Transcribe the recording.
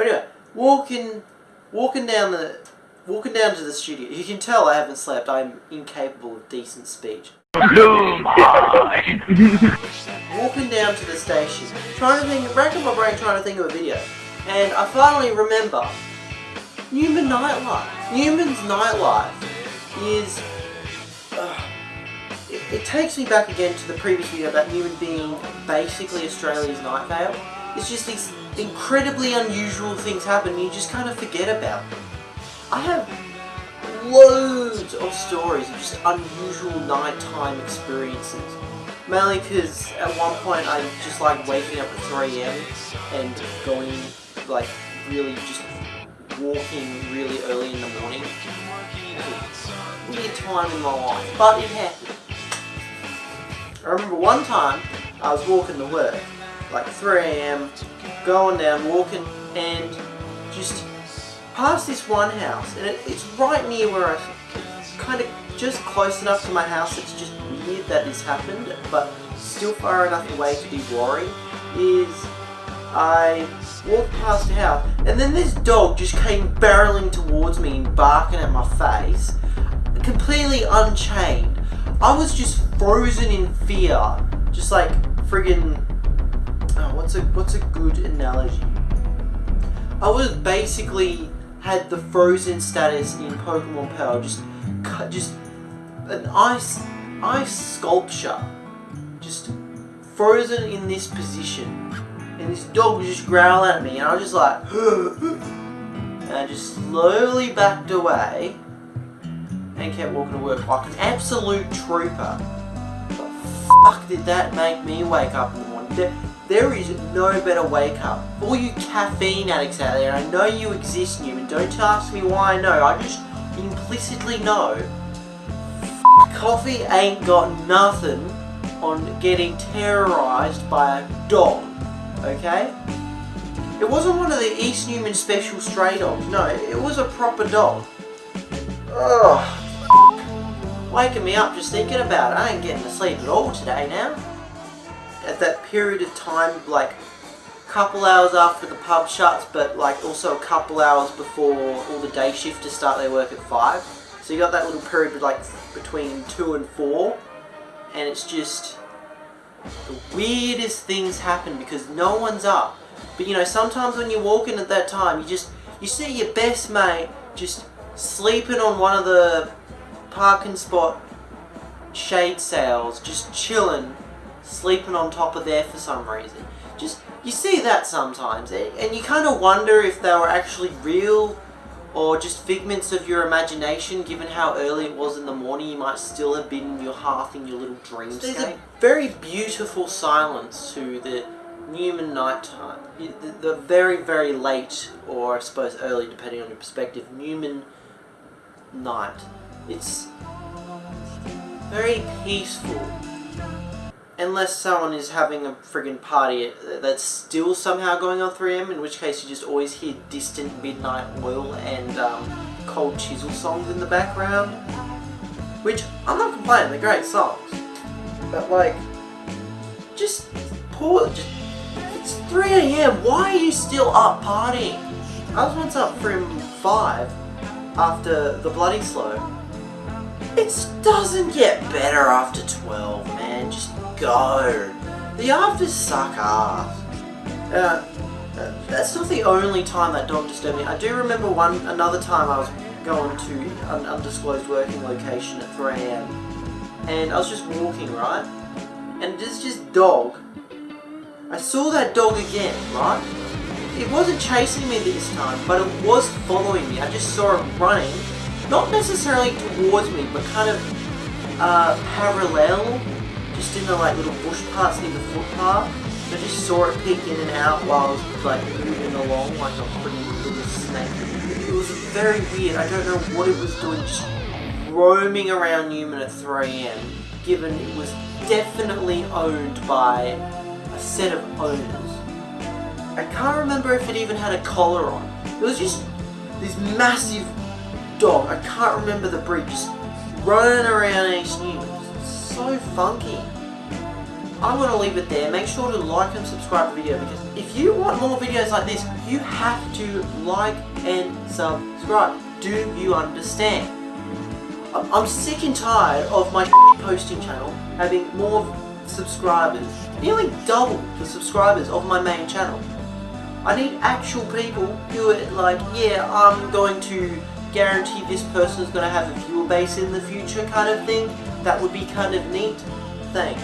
But anyway, walking, walking down the, walking down to the studio. You can tell I haven't slept. I'm incapable of decent speech. walking down to the station, trying to think, racking my brain trying to think of a video, and I finally remember Newman Nightlife. Newman's Nightlife is. It, it, takes me back again to the previous video about Newman being basically Australia's Night Vale. It's just these incredibly unusual things happen you just kind of forget about them. I have loads of stories of just unusual nighttime experiences. Mainly because at one point I just like waking up at 3am and going like really just walking really early in the morning. Weird time in my life, but it happened. I remember one time I was walking to work, like 3am, going down, walking, and just past this one house, and it, it's right near where I, kind of just close enough to my house, it's just weird that this happened, but still far enough away to be worried, is I walked past the house, and then this dog just came barreling towards me and barking at my face, completely unchained. I was just frozen in fear, just like friggin' what's a what's a good analogy? I was basically had the frozen status in Pokemon Pearl, just just an ice ice sculpture, just frozen in this position and this dog was just growling at me, and I was just like, and I just slowly backed away and kept walking to work like an absolute trooper. But fuck did that make me wake up in the morning. There, is no better wake up. All you caffeine addicts out there, I know you exist, Newman. Don't ask me why I know. I just implicitly know. Coffee ain't got nothing on getting terrorized by a dog okay? It wasn't one of the East Newman special stray dogs, no, it was a proper dog. Ugh. Waking me up just thinking about it, I ain't getting to sleep at all today now. At that period of time, like, couple hours after the pub shuts, but like also a couple hours before all the day shifters start their work at 5. So you got that little period like between 2 and 4, and it's just the weirdest things happen because no one's up. But you know, sometimes when you walk in at that time, you just, you see your best mate just sleeping on one of the parking spot shade sails, just chilling, sleeping on top of there for some reason. Just, you see that sometimes, eh? and you kind of wonder if they were actually real or just figments of your imagination given how early it was in the morning you might still have been in your half in your little dreamscape. There's a very beautiful silence to the Newman nighttime. The, the very very late or I suppose early depending on your perspective Newman night. It's very peaceful Unless someone is having a friggin' party that's still somehow going on 3am, in which case you just always hear distant midnight oil and um, cold chisel songs in the background. Which, I'm not complaining, they're great songs. But like, just poor, just, it's 3am, why are you still up partying? I was once up from 5 after the Bloody Slow. It doesn't get better after 12, man. Just go. The afters suck ass. Uh, uh, that's not the only time that dog disturbed me. I do remember one another time I was going to an undisclosed working location at 3am and I was just walking, right? And there's just dog. I saw that dog again, right? It wasn't chasing me this time, but it was following me. I just saw it running, not necessarily towards me, but kind of uh, parallel just in the like little bush parts near the footpath. I just saw it peek in and out while I was like moving along like a pretty little snake. It was very weird. I don't know what it was doing, just roaming around Newman at 3am, given it was definitely owned by a set of owners. I can't remember if it even had a collar on. It was just this massive dog. I can't remember the breed, just running around East Newman so funky. I'm going to leave it there. Make sure to like and subscribe the video because if you want more videos like this, you have to like and subscribe. Do you understand? I'm sick and tired of my posting channel having more subscribers, nearly double the subscribers of my main channel. I need actual people who are like, yeah, I'm going to guarantee this person's going to have a viewer base in the future kind of thing. That would be kind of neat. Thanks.